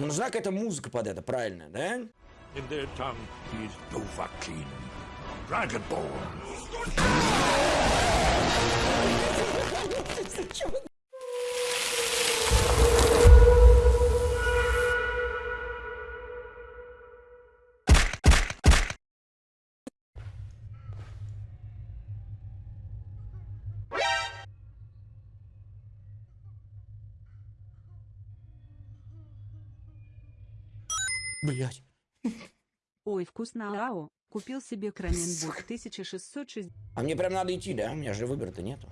Ну, нужна какая-то музыка под это, правильно, да? In their tongue, he's Dovahkiin, Dragonborn. Блять. Ой, вкусно АО. Купил себе Краненбург 1660. А мне прям надо идти, да? У меня же выбора-то нету.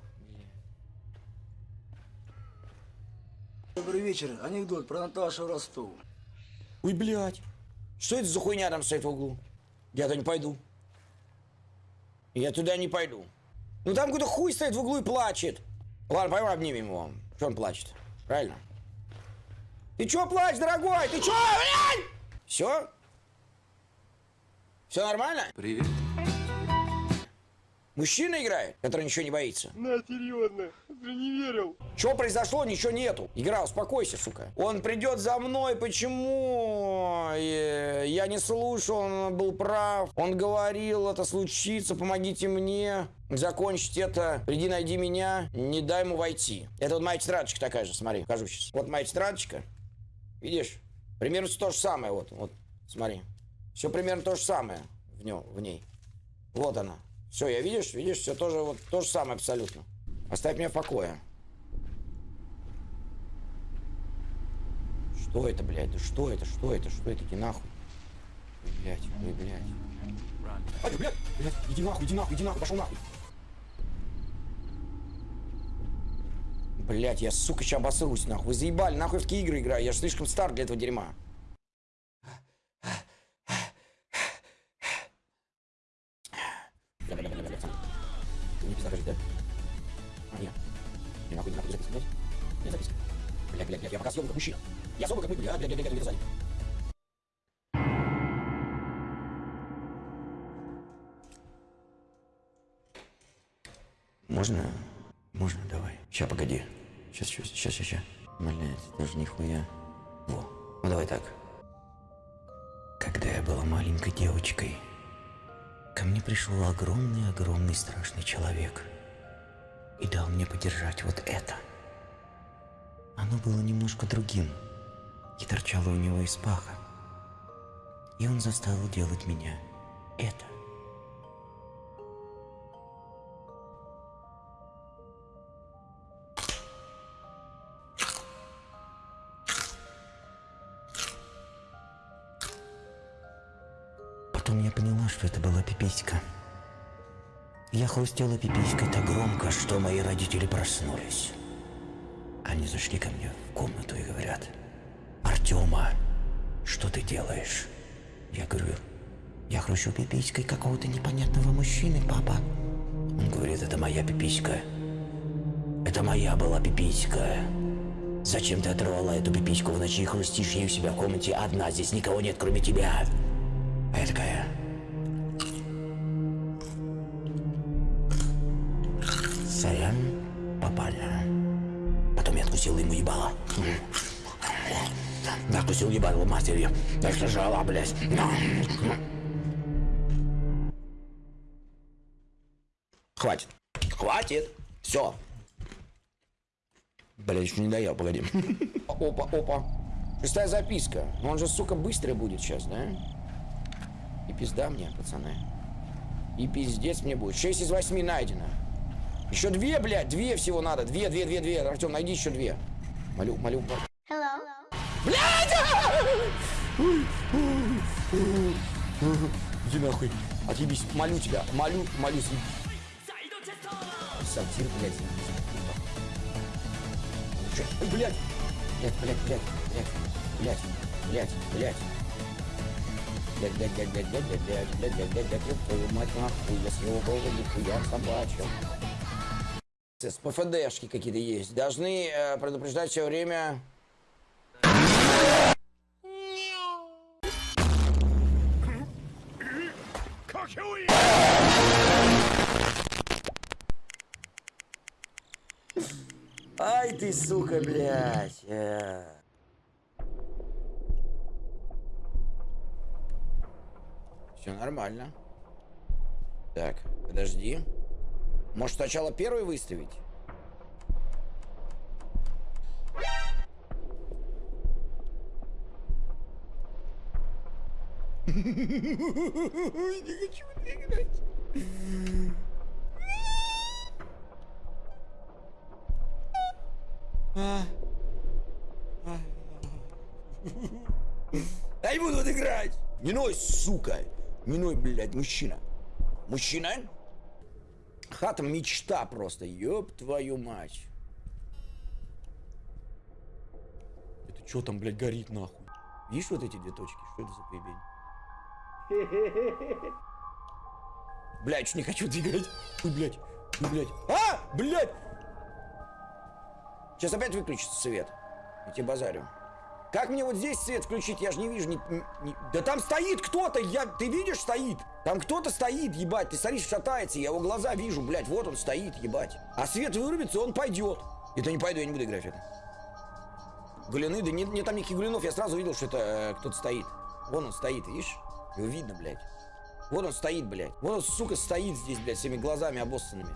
Добрый вечер. Анекдот про Наташу Ростову. Ой, блядь. Что это за хуйня там стоит в углу? Я туда не пойду. Я туда не пойду. Ну там какой-то хуй стоит в углу и плачет. Ладно, пойдем обнимем его. Что он плачет? Правильно? Ты чё плачешь, дорогой? Ты чё, блядь? Все? Все нормально? Привет. Мужчина играет, который ничего не боится. На, серьезно, ты не верил. Что произошло, ничего нету. Игра, успокойся, сука. Он придет за мной, почему? Я не слушал, он был прав. Он говорил, это случится, помогите мне. Закончить это, приди, найди меня, не дай ему войти. Это вот моя тетрадочка такая же, смотри, покажу сейчас. Вот моя тетрадочка. Видишь? Примерно то же самое, вот, вот, смотри. Все примерно то же самое в, нем, в ней. Вот она. Все, я видишь, видишь, все тоже вот то же самое абсолютно. Оставь меня в покое. Что это, блядь? Да что это? Что это? Что это? Иди нахуй. Блядь, ой, блядь. Ай, блядь, блядь, иди нахуй, иди нахуй, иди нахуй, пошел нахуй. Блядь, я, сука, сейчас обоссрусь, нахуй. Вы заебали, нахуй в такие игры играю. Я же слишком стар для этого дерьма. Бля, бля, бля, бля, бля. Не пизда, кажется, да? А, нет. Не нахуй, не нахуй, записка, блядь. Нет, записка. Блядь, блядь, блядь, я пока съем как мужчина. Я особо как мы, блядь, блядь, блядь, блядь, блядь, сзади. Можно? Можно, давай. Сейчас, погоди. Сейчас, сейчас, сейчас, сейчас. Блядь, даже нихуя. Во. Ну давай так. Когда я была маленькой девочкой, ко мне пришел огромный-огромный страшный человек и дал мне подержать вот это. Оно было немножко другим и торчало у него из паха. И он заставил делать меня это. Потом я поняла, что это была пиписька. Я хрустела пиписькой так громко, что мои родители проснулись. Они зашли ко мне в комнату и говорят, «Артема, что ты делаешь?» Я говорю, «Я хрущу пиписькой какого-то непонятного мужчины, папа». Он говорит, «Это моя пиписька. Это моя была пиписька. Зачем ты оторвала эту пипиську в ночи и хрустишь ей у себя в комнате одна? Здесь никого нет, кроме тебя». А я такая... Сорян, попали. Потом я откусил ему ебало. Да, откусил ебало матерью. Так сожрала, блядь. Хватит. Хватит. Все. Блядь, еще не доел, погоди. Опа, опа. Шестая записка. Он же, сука, быстро будет сейчас, да? И пизда мне, пацаны. И пиздец мне будет. 6 из 8 найдено. Еще две, блядь, две всего надо. Две, две, две, две. Артем, найди еще две. Молю, молю. Hello. Иди нахуй. Отъебись. Молю тебя. Молю, молюсь. Сортир, блядь. Ну? Ой, блядь. Блядь, блядь, блядь, блядь, блядь, блядь, блядь. Блядь, блядь, блядь, блядь, блядь, блядь, блядь, блядь, блядь, блядь, блядь, твою мать нахуй, я своего бога нихуя собачьего с ПФДшки какие-то есть, должны э, предупреждать все время... Ай ты, сука, блядь. Э. Все нормально. Так, подожди. Может, сначала первый выставить? Не хочу играть. Я не буду играть. Не ной, сука. Не ной, блядь, мужчина. Мужчина? Хата мечта просто. Ёб твою мать. Это что там, блядь, горит нахуй? Видишь вот эти две точки? Что это за поебень? Блядь, не хочу двигать. Ой, блядь. Ой, блядь. А! Блядь! Сейчас опять выключится свет. Я тебе базарю. Как мне вот здесь свет включить? Я же не вижу. ни- ни- Да там стоит кто-то. Я... Ты видишь, стоит? Там кто-то стоит, ебать. Ты смотришь, шатается. Я его глаза вижу, блядь. Вот он стоит, ебать. А свет вырубится, он пойдет. Это не пойду, я не буду играть в это. Галины, да нет, нет там никаких галинов. Я сразу видел, что это э, кто-то стоит. Вон он стоит, видишь? Его видно, блядь. Вот он стоит, блядь. Вот он, сука, стоит здесь, блядь, всеми глазами обоссанными.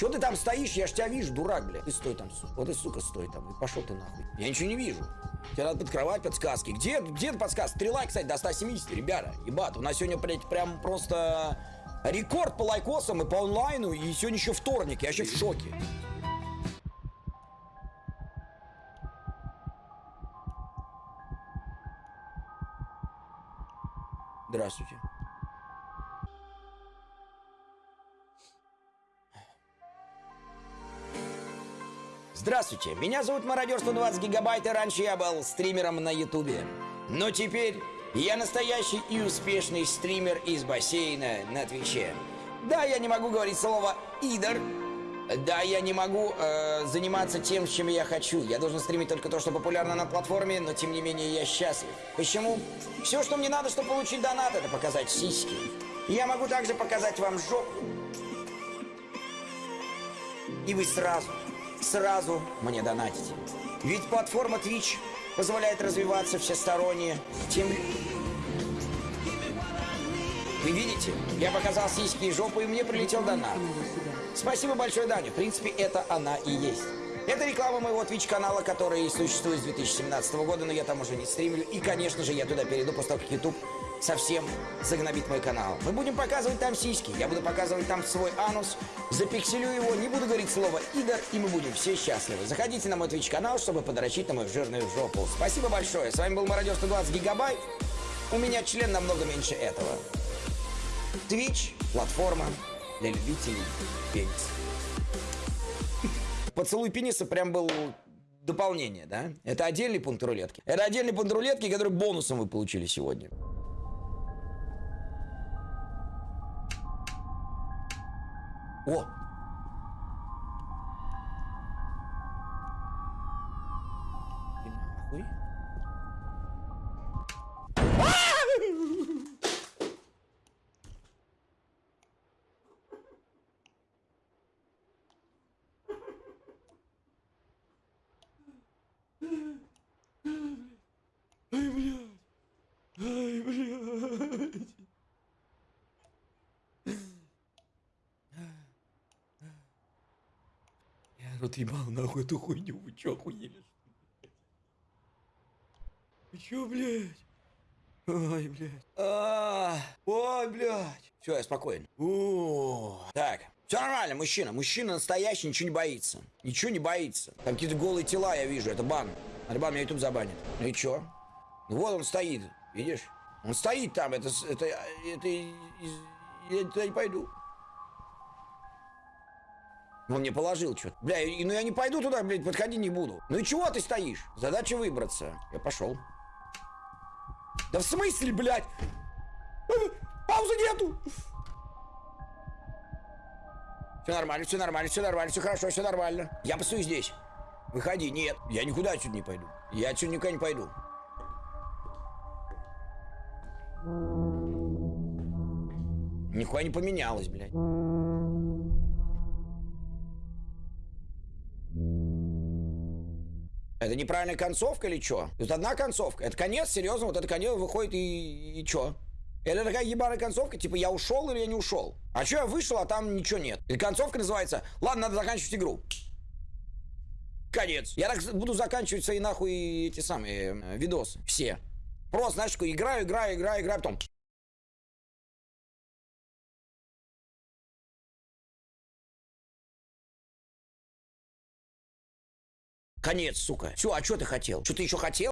Че ты там стоишь? Я ж тебя вижу, дурак, блядь. Ты стой там, сука. Вот и, сука, стой там. И пошел ты нахуй. Я ничего не вижу. Тебе надо под кровать подсказки. Где, где подсказки? Стрела, кстати, до 170, ребята. Ебать, у нас сегодня, блядь, прям просто рекорд по лайкосам и по онлайну. И сегодня еще вторник. Я вообще в шоке. Здравствуйте. Здравствуйте, меня зовут Мародер 120 гигабайт, и раньше я был стримером на ютубе. Но теперь я настоящий и успешный стример из бассейна на Твиче. Да, я не могу говорить слово «идор», да, я не могу э, заниматься тем, чем я хочу. Я должен стримить только то, что популярно на платформе, но тем не менее я счастлив. Почему? Все, что мне надо, чтобы получить донат, это показать сиськи. Я могу также показать вам жопу. И вы сразу, сразу мне донатите. Ведь платформа Twitch позволяет развиваться всесторонне. Тем... Вы видите? Я показал сиськи и жопу, и мне прилетел донат. Спасибо большое, Даня. В принципе, это она и есть. Это реклама моего Twitch-канала, который существует с 2017 года, но я там уже не стримлю. И, конечно же, я туда перейду после того, как YouTube совсем загнобит мой канал. Мы будем показывать там сиськи, я буду показывать там свой анус, запикселю его, не буду говорить слово «идор», и мы будем все счастливы. Заходите на мой Twitch-канал, чтобы подрочить на мою жирную жопу. Спасибо большое. С вами был Мародер 120 гигабайт. У меня член намного меньше этого. Twitch – платформа для любителей пениса. Поцелуй пениса прям был дополнение, да? Это отдельный пункт рулетки. Это отдельный пункт рулетки, который бонусом вы получили сегодня. О! Рот ебал нахуй эту хуйню, вы чё охуели? Вы чё, блядь? Ой, блядь. А, Ой, блядь. Все, я спокоен. О, Так, все нормально, мужчина. Мужчина настоящий, ничего не боится. Ничего не боится. Там какие-то голые тела я вижу, это бан. Альбан меня YouTube забанит. Ну и чё? Ну вот он стоит, видишь? Он стоит там, это, это, это, из- я туда не пойду. Он мне положил что-то. Бля, ну я не пойду туда, блядь, подходи не буду. Ну и чего ты стоишь? Задача выбраться. Я пошел. Да в смысле, блядь? Паузы нету! Все нормально, все нормально, все нормально, все хорошо, все нормально. Я постою здесь. Выходи. Нет, я никуда отсюда не пойду. Я отсюда никуда не пойду. Нихуя не поменялось, блядь. Это неправильная концовка или что? Тут одна концовка. Это конец, серьезно, вот это конец выходит и, и чё? Это такая ебаная концовка, типа я ушел или я не ушел. А что я вышел, а там ничего нет. И концовка называется «Ладно, надо заканчивать игру». Конец. Я так буду заканчивать свои нахуй эти самые э, видосы. Все. Просто, знаешь, такой играю, играю, играю, играю, потом... Конец, сука. Все, а что ты хотел? Что ты еще хотел?